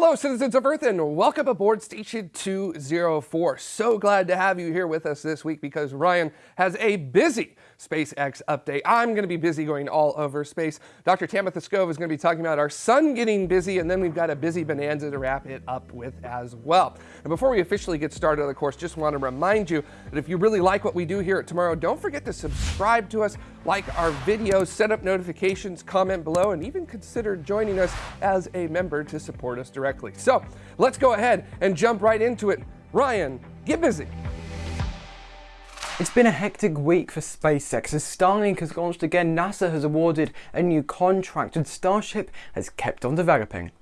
Hello, citizens of Earth, and welcome aboard Station 204. So glad to have you here with us this week because Ryan has a busy SpaceX update. I'm going to be busy going all over space. Dr. Tamitha Skov is going to be talking about our sun getting busy, and then we've got a busy bonanza to wrap it up with as well. And before we officially get started of the course, just want to remind you that if you really like what we do here at Tomorrow, don't forget to subscribe to us, like our videos, set up notifications, comment below, and even consider joining us as a member to support us directly. So let's go ahead and jump right into it. Ryan, get busy. It's been a hectic week for SpaceX as Starlink has launched again, NASA has awarded a new contract and Starship has kept on developing.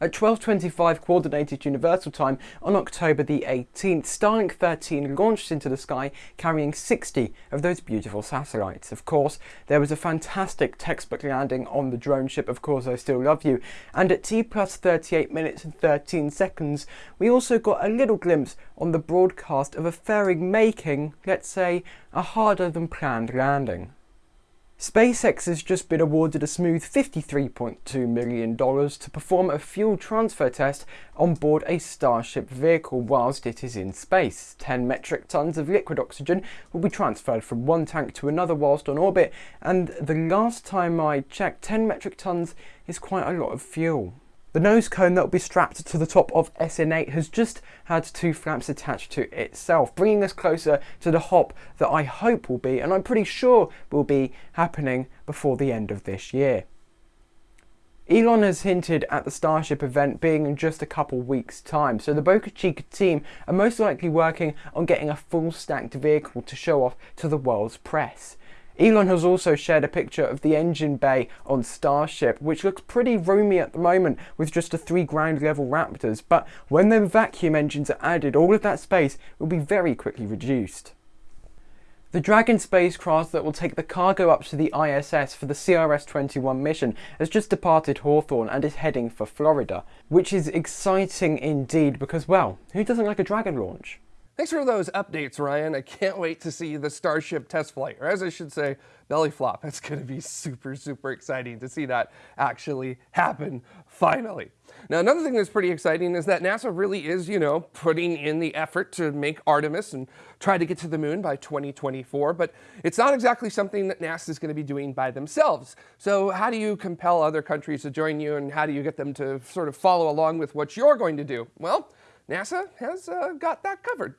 At 12.25 Coordinated Universal Time on October the 18th, Starlink 13 launched into the sky carrying 60 of those beautiful satellites. Of course, there was a fantastic textbook landing on the drone ship, Of Course I Still Love You, and at T plus 38 minutes and 13 seconds, we also got a little glimpse on the broadcast of a fairing making, let's say, a harder than planned landing. SpaceX has just been awarded a smooth $53.2 million to perform a fuel transfer test on board a Starship vehicle whilst it is in space. 10 metric tons of liquid oxygen will be transferred from one tank to another whilst on orbit, and the last time I checked, 10 metric tons is quite a lot of fuel. The nose cone that will be strapped to the top of SN8 has just had two flaps attached to itself, bringing us closer to the hop that I hope will be, and I'm pretty sure will be, happening before the end of this year. Elon has hinted at the Starship event being in just a couple weeks time, so the Boca Chica team are most likely working on getting a full stacked vehicle to show off to the world's press. Elon has also shared a picture of the engine bay on Starship, which looks pretty roomy at the moment with just the three ground level Raptors, but when the vacuum engines are added, all of that space will be very quickly reduced. The Dragon spacecraft that will take the cargo up to the ISS for the CRS-21 mission has just departed Hawthorne and is heading for Florida, which is exciting indeed because, well, who doesn't like a Dragon launch? Thanks for those updates, Ryan. I can't wait to see the Starship test flight, or as I should say, belly flop. It's going to be super, super exciting to see that actually happen finally. Now, another thing that's pretty exciting is that NASA really is, you know, putting in the effort to make Artemis and try to get to the moon by 2024, but it's not exactly something that NASA is going to be doing by themselves. So how do you compel other countries to join you and how do you get them to sort of follow along with what you're going to do? Well, NASA has uh, got that covered.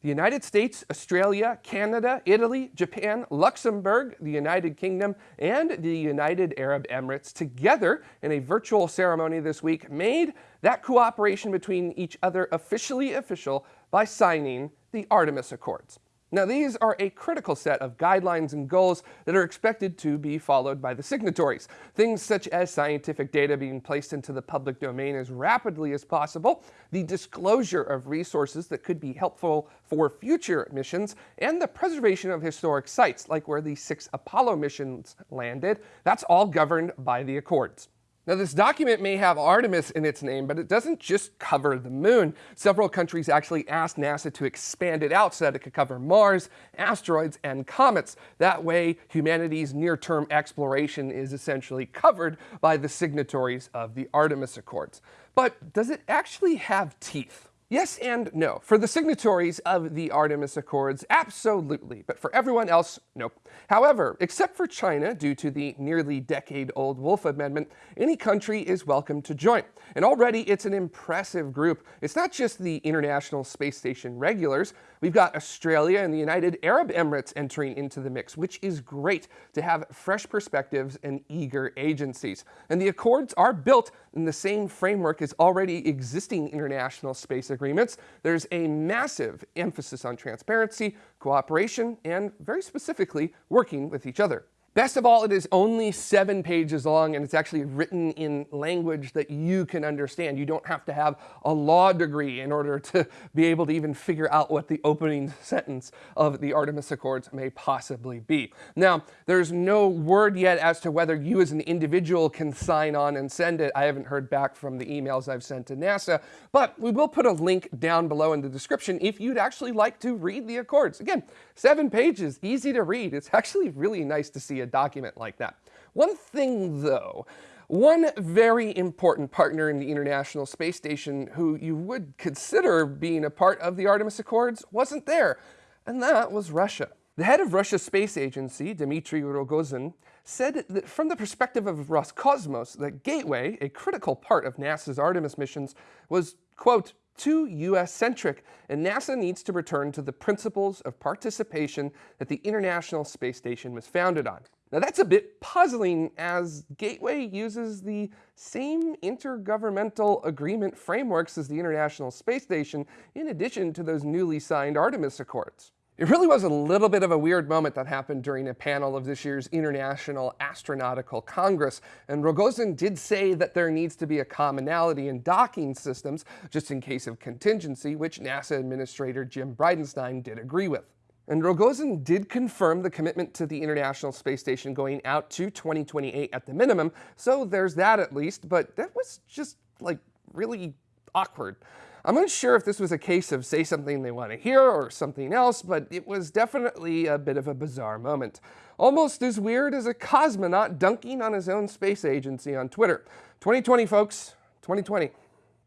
The United States, Australia, Canada, Italy, Japan, Luxembourg, the United Kingdom, and the United Arab Emirates together in a virtual ceremony this week made that cooperation between each other officially official by signing the Artemis Accords. Now these are a critical set of guidelines and goals that are expected to be followed by the signatories. Things such as scientific data being placed into the public domain as rapidly as possible, the disclosure of resources that could be helpful for future missions, and the preservation of historic sites like where the six Apollo missions landed, that's all governed by the Accords. Now this document may have Artemis in its name, but it doesn't just cover the moon. Several countries actually asked NASA to expand it out so that it could cover Mars, asteroids, and comets. That way, humanity's near-term exploration is essentially covered by the signatories of the Artemis Accords. But does it actually have teeth? Yes and no. For the signatories of the Artemis Accords, absolutely, but for everyone else, nope. However, except for China, due to the nearly decade-old Wolf Amendment, any country is welcome to join. And already it's an impressive group. It's not just the International Space Station regulars. We've got Australia and the United Arab Emirates entering into the mix, which is great to have fresh perspectives and eager agencies. And the Accords are built in the same framework as already existing international space agreements, there's a massive emphasis on transparency, cooperation, and very specifically, working with each other. Best of all, it is only seven pages long and it's actually written in language that you can understand. You don't have to have a law degree in order to be able to even figure out what the opening sentence of the Artemis Accords may possibly be. Now, there's no word yet as to whether you as an individual can sign on and send it. I haven't heard back from the emails I've sent to NASA, but we will put a link down below in the description if you'd actually like to read the Accords. Again, seven pages, easy to read. It's actually really nice to see a document like that. One thing though, One very important partner in the International Space Station who you would consider being a part of the Artemis Accords wasn't there, and that was Russia. The head of Russia's space agency, Dmitry Rogozin, said that from the perspective of Roscosmos, that Gateway, a critical part of NASA's Artemis missions, was, quote, too US-centric, and NASA needs to return to the principles of participation that the International Space Station was founded on. Now that's a bit puzzling as Gateway uses the same intergovernmental agreement frameworks as the International Space Station in addition to those newly signed Artemis Accords. It really was a little bit of a weird moment that happened during a panel of this year's International Astronautical Congress, and Rogozin did say that there needs to be a commonality in docking systems, just in case of contingency, which NASA Administrator Jim Bridenstine did agree with. And Rogozin did confirm the commitment to the International Space Station going out to 2028 at the minimum, so there's that at least, but that was just, like, really awkward. I'm unsure if this was a case of say something they want to hear or something else, but it was definitely a bit of a bizarre moment. Almost as weird as a cosmonaut dunking on his own space agency on Twitter. 2020, folks. 2020.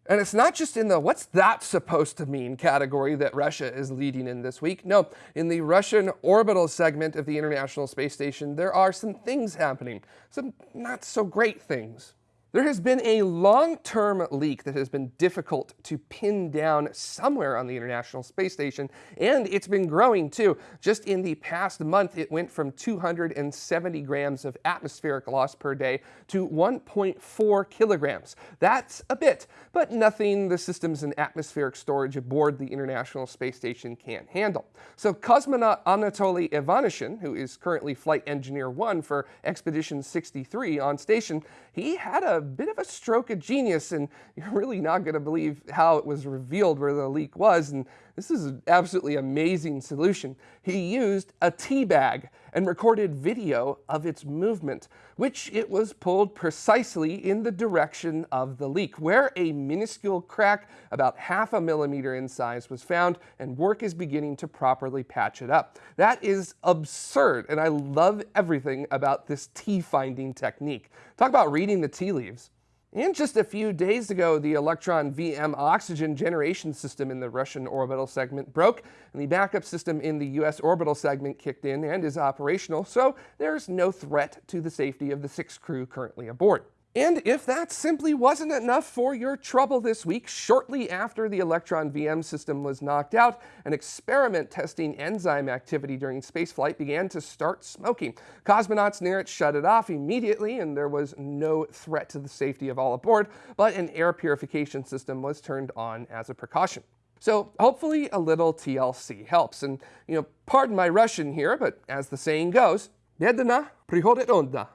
And it's not just in the what's that supposed to mean category that Russia is leading in this week. No, in the Russian orbital segment of the International Space Station, there are some things happening. Some not so great things. There has been a long-term leak that has been difficult to pin down somewhere on the International Space Station, and it's been growing too. Just in the past month, it went from 270 grams of atmospheric loss per day to 1.4 kilograms. That's a bit, but nothing the systems and atmospheric storage aboard the International Space Station can't handle. So cosmonaut Anatoly Ivanishin, who is currently Flight Engineer 1 for Expedition 63 on station, he had a bit of a stroke of genius, and you're really not going to believe how it was revealed where the leak was. And this is an absolutely amazing solution. He used a tea bag and recorded video of its movement, which it was pulled precisely in the direction of the leak, where a minuscule crack about half a millimeter in size was found, and work is beginning to properly patch it up. That is absurd, and I love everything about this tea finding technique. Talk about reading the tea leaves. And just a few days ago, the Elektron VM oxygen generation system in the Russian orbital segment broke, and the backup system in the US orbital segment kicked in and is operational, so there's no threat to the safety of the six crew currently aboard. And if that simply wasn't enough for your trouble this week, shortly after the Elektron VM system was knocked out, an experiment testing enzyme activity during spaceflight began to start smoking. Cosmonauts near it shut it off immediately, and there was no threat to the safety of all aboard, but an air purification system was turned on as a precaution. So hopefully a little TLC helps. And, you know, pardon my Russian here, but as the saying goes, Jedna приходит onda.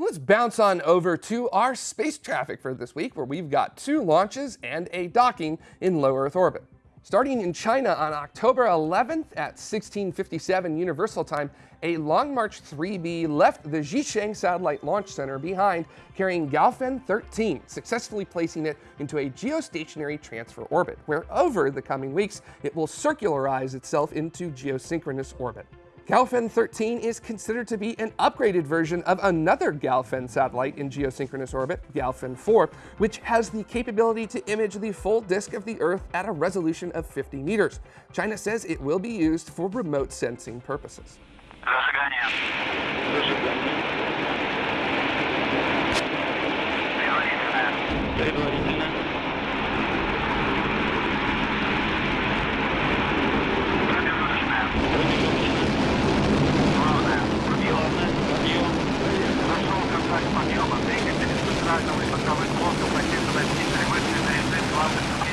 Let's bounce on over to our space traffic for this week, where we've got two launches and a docking in low Earth orbit. Starting in China on October 11th at 1657 Universal Time, a Long March 3B left the Xichang Satellite Launch Center behind, carrying Gaofen 13, successfully placing it into a geostationary transfer orbit, where over the coming weeks, it will circularize itself into geosynchronous orbit. Gaofen 13 is considered to be an upgraded version of another Gaofen satellite in geosynchronous orbit, Gaofen 4, which has the capability to image the full disk of the Earth at a resolution of 50 meters. China says it will be used for remote sensing purposes.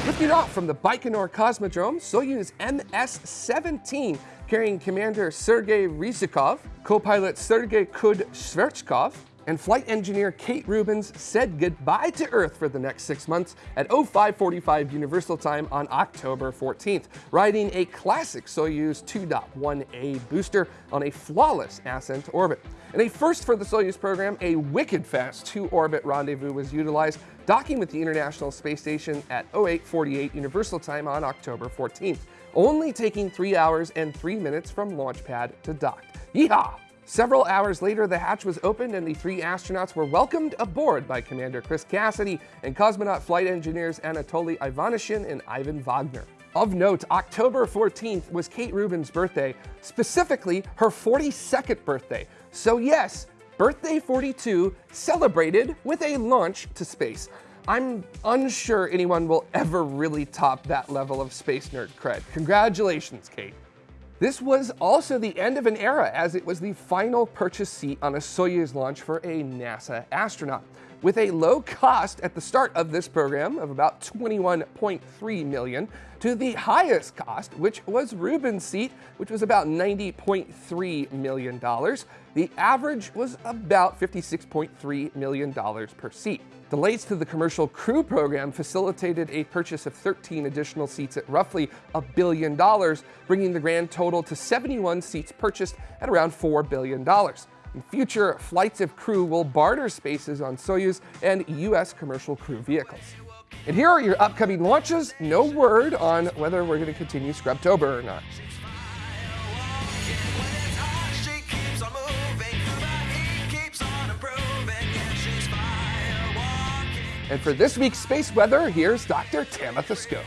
Lifting off from the Baikonur Cosmodrome, Soyuz MS-17, carrying Commander Sergei Ryzhikov, co-pilot Sergei Kud-Sverchkov, and flight engineer Kate Rubins said goodbye to Earth for the next six months at 0545 Universal Time on October 14th, riding a classic Soyuz 2.1A booster on a flawless ascent orbit. In a first for the Soyuz program, a wicked fast two-orbit rendezvous was utilized, docking with the International Space Station at 0848 Universal Time on October 14th, only taking 3 hours and 3 minutes from launch pad to dock. Yeehaw! Several hours later, the hatch was opened and the three astronauts were welcomed aboard by Commander Chris Cassidy and cosmonaut flight engineers Anatoly Ivanishin and Ivan Vagner. Of note, October 14th was Kate Rubins' birthday, specifically her 42nd birthday. So yes, birthday 42 celebrated with a launch to space. I'm unsure anyone will ever really top that level of space nerd cred. Congratulations, Kate. This was also the end of an era as it was the final purchase seat on a Soyuz launch for a NASA astronaut. With a low cost at the start of this program of about 21.3 million to the highest cost, which was Rubins' seat, which was about $90.3 million. The average was about $56.3 million per seat. Delays to the commercial crew program facilitated a purchase of 13 additional seats at roughly a billion dollars, bringing the grand total to 71 seats purchased at around $4 billion. In future, flights of crew will barter spaces on Soyuz and U.S. commercial crew vehicles. And here are your upcoming launches. No word on whether we're going to continue Scrubtober or not. And for this week's space weather, here's Dr. Tamitha Skov.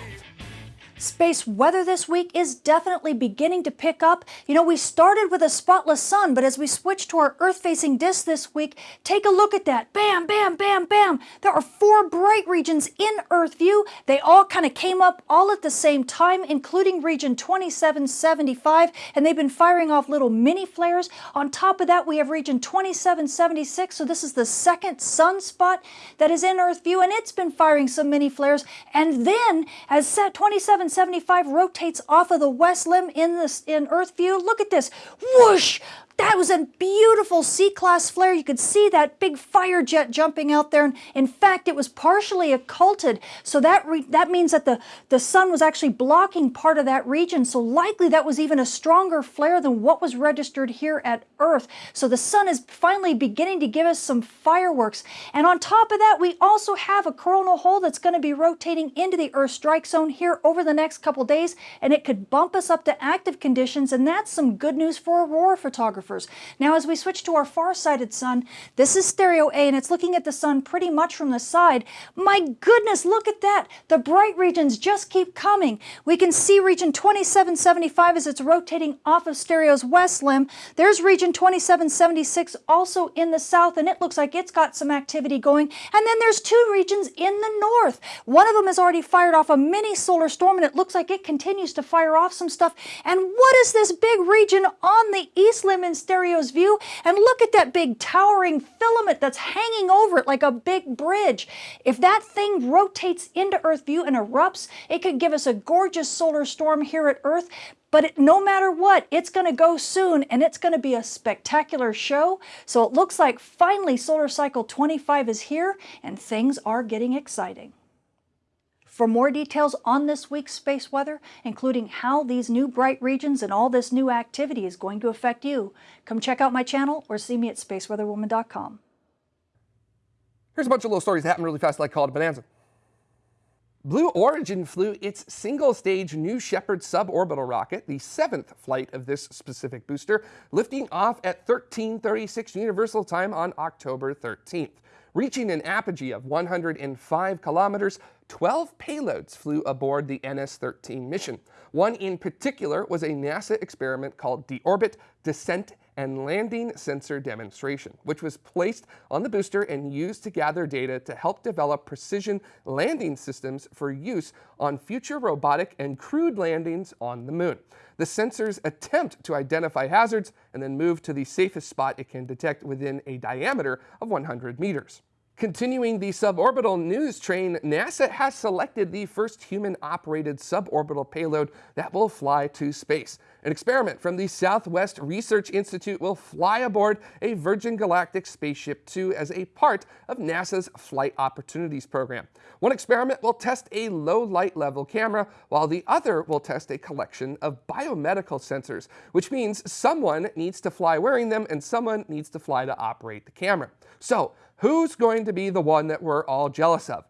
Space weather this week is definitely beginning to pick up. You know, we started with a spotless sun, but as we switch to our Earth-facing disk this week, take a look at that. Bam, bam, bam, bam. There are four bright regions in Earth view. They all kind of came up all at the same time, including region 2775, and they've been firing off little mini flares. On top of that, we have region 2776, so this is the second sunspot that is in Earth view, and it's been firing some mini flares. And then, as set 27 175 rotates off of the west limb in this in Earth view. Look at this. Whoosh! That was a beautiful C-class flare. You could see that big fire jet jumping out there. And in fact, it was partially occulted. So that that means that the, the sun was actually blocking part of that region. So likely that was even a stronger flare than what was registered here at Earth. So the sun is finally beginning to give us some fireworks. And on top of that, we also have a coronal hole that's going to be rotating into the Earth strike zone here over the next couple days. And it could bump us up to active conditions. And that's some good news for aurora photographers. Now as we switch to our far-sighted sun, this is stereo A and it's looking at the sun pretty much from the side. My goodness, look at that. The bright regions just keep coming. We can see region 2775 as it's rotating off of stereo's west limb. There's region 2776 also in the south and it looks like it's got some activity going. And then there's two regions in the north. One of them has already fired off a mini solar storm and it looks like it continues to fire off some stuff. And what is this big region on the east limb in stereo's view and look at that big towering filament that's hanging over it like a big bridge. If that thing rotates into Earth view and erupts, it could give us a gorgeous solar storm here at Earth, but it, no matter what, it's going to go soon and it's going to be a spectacular show. So it looks like finally solar cycle 25 is here and things are getting exciting. For more details on this week's space weather, including how these new bright regions and all this new activity is going to affect you, come check out my channel or see me at spaceweatherwoman.com. Here's a bunch of little stories that happen really fast like called Bonanza. Blue Origin flew its single-stage New Shepard suborbital rocket, the seventh flight of this specific booster, lifting off at 1336 Universal Time on October 13th. Reaching an apogee of 105 kilometers, 12 payloads flew aboard the NS-13 mission. One in particular was a NASA experiment called Deorbit Descent and Landing Sensor Demonstration, which was placed on the booster and used to gather data to help develop precision landing systems for use on future robotic and crewed landings on the moon. The sensors attempt to identify hazards and then move to the safest spot it can detect within a diameter of 100 meters. Continuing the suborbital news train, NASA has selected the first human-operated suborbital payload that will fly to space. An experiment from the Southwest Research Institute will fly aboard a Virgin Galactic Spaceship 2 as a part of NASA's Flight Opportunities Program. One experiment will test a low light level camera, while the other will test a collection of biomedical sensors, which means someone needs to fly wearing them and someone needs to fly to operate the camera. So, who's going to be the one that we're all jealous of?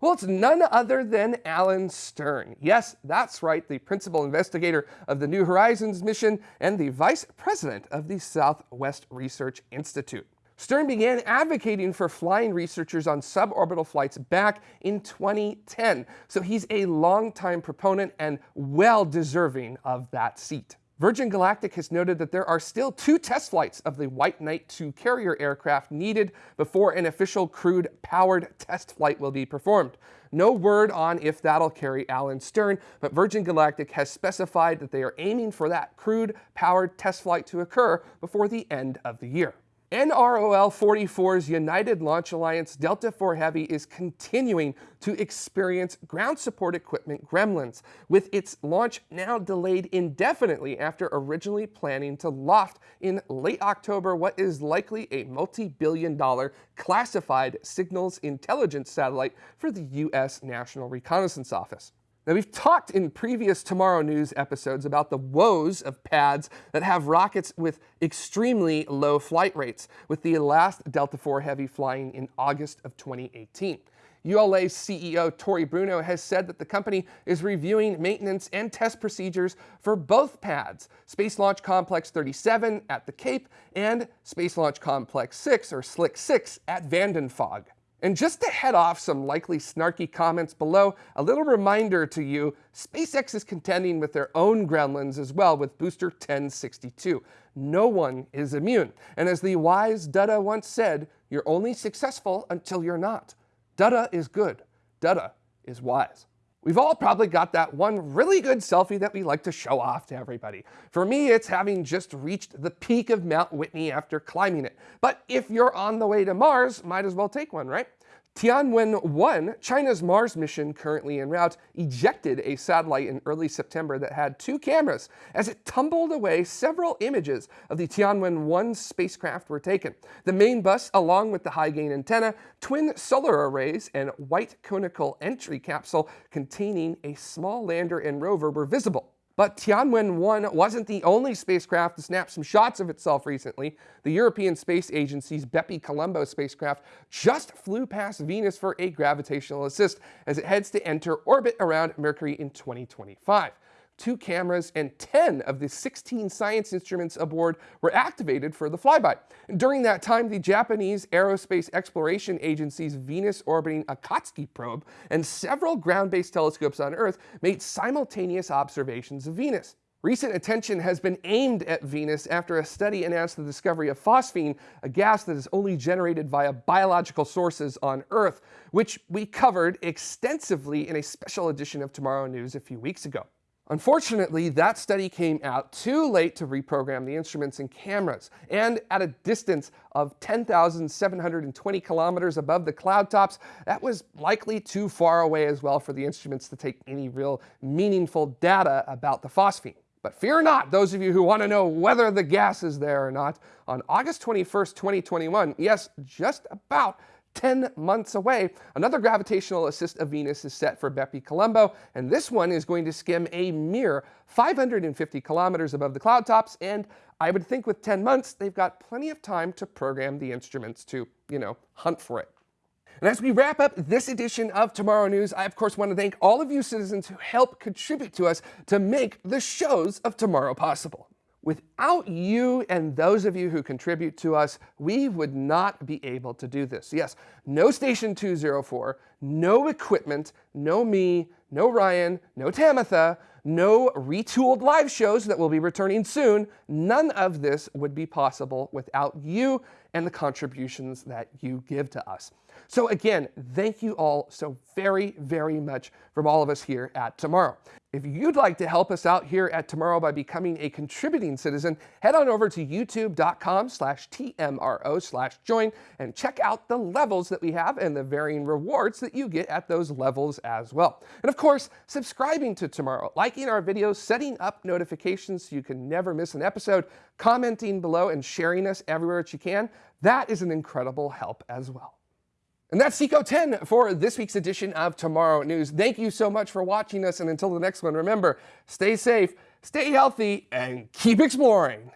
Well, it's none other than Alan Stern. Yes, that's right, the principal investigator of the New Horizons mission and the vice president of the Southwest Research Institute. Stern began advocating for flying researchers on suborbital flights back in 2010, so he's a longtime proponent and well deserving of that seat. Virgin Galactic has noted that there are still two test flights of the White Knight 2 carrier aircraft needed before an official crewed powered test flight will be performed. No word on if that'll carry Alan Stern, but Virgin Galactic has specified that they are aiming for that crewed powered test flight to occur before the end of the year. NROL 44's United Launch Alliance Delta IV Heavy is continuing to experience ground support equipment gremlins, with its launch now delayed indefinitely after originally planning to loft in late October what is likely a multi-billion dollar classified signals intelligence satellite for the U.S. National Reconnaissance Office. Now, we've talked in previous Tomorrow News episodes about the woes of pads that have rockets with extremely low flight rates, with the last Delta IV Heavy flying in August of 2018. ULA CEO Tory Bruno has said that the company is reviewing maintenance and test procedures for both pads, Space Launch Complex 37 at the Cape and Space Launch Complex 6, or SLIC 6, at Vandenberg. And just to head off some likely snarky comments below, a little reminder to you, SpaceX is contending with their own gremlins as well with Booster 1062. No one is immune. And as the wise Dutta once said, you're only successful until you're not. Dutta is good. Dutta is wise. We've all probably got that one really good selfie that we like to show off to everybody. For me, it's having just reached the peak of Mount Whitney after climbing it. But if you're on the way to Mars, might as well take one, right? Tianwen-1, China's Mars mission currently en route, ejected a satellite in early September that had two cameras. As it tumbled away, several images of the Tianwen-1 spacecraft were taken. The main bus, along with the high-gain antenna, twin solar arrays, and white conical entry capsule containing a small lander and rover were visible. But Tianwen-1 wasn't the only spacecraft to snap some shots of itself recently. The European Space Agency's Bepi-Colombo spacecraft just flew past Venus for a gravitational assist as it heads to enter orbit around Mercury in 2025 two cameras, and 10 of the 16 science instruments aboard were activated for the flyby. During that time, the Japanese Aerospace Exploration Agency's Venus-orbiting Akatsuki probe and several ground-based telescopes on Earth made simultaneous observations of Venus. Recent attention has been aimed at Venus after a study announced the discovery of phosphine, a gas that is only generated via biological sources on Earth, which we covered extensively in a special edition of Tomorrow News a few weeks ago. Unfortunately, that study came out too late to reprogram the instruments and cameras, and at a distance of 10,720 kilometers above the cloud tops, that was likely too far away as well for the instruments to take any real meaningful data about the phosphine. But fear not, those of you who want to know whether the gas is there or not, on August 21st, 2021, yes, just about 10 months away. Another gravitational assist of Venus is set for Bepi-Colombo, and this one is going to skim a mere 550 kilometers above the cloud tops, and I would think with 10 months, they've got plenty of time to program the instruments to, you know, hunt for it. And as we wrap up this edition of Tomorrow News, I of course want to thank all of you citizens who help contribute to us to make the shows of tomorrow possible. Without you and those of you who contribute to us, we would not be able to do this. Yes, no Station 204, no equipment, no me, no Ryan, no Tamitha, no retooled live shows that will be returning soon. None of this would be possible without you and the contributions that you give to us. So again, thank you all so very, very much from all of us here at Tomorrow. If you'd like to help us out here at Tomorrow by becoming a contributing citizen, head on over to youtube.com slash TMRO slash join and check out the levels that we have and the varying rewards that you get at those levels as well. And of course, subscribing to Tomorrow, liking our videos, setting up notifications so you can never miss an episode, commenting below and sharing us everywhere that you can, that is an incredible help as well. And that's Seco 10 for this week's edition of Tomorrow News. Thank you so much for watching us. And until the next one, remember, stay safe, stay healthy, and keep exploring.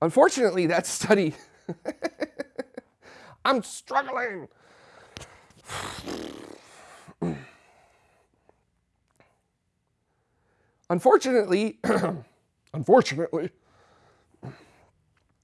Unfortunately, that study, I'm struggling. Unfortunately, unfortunately,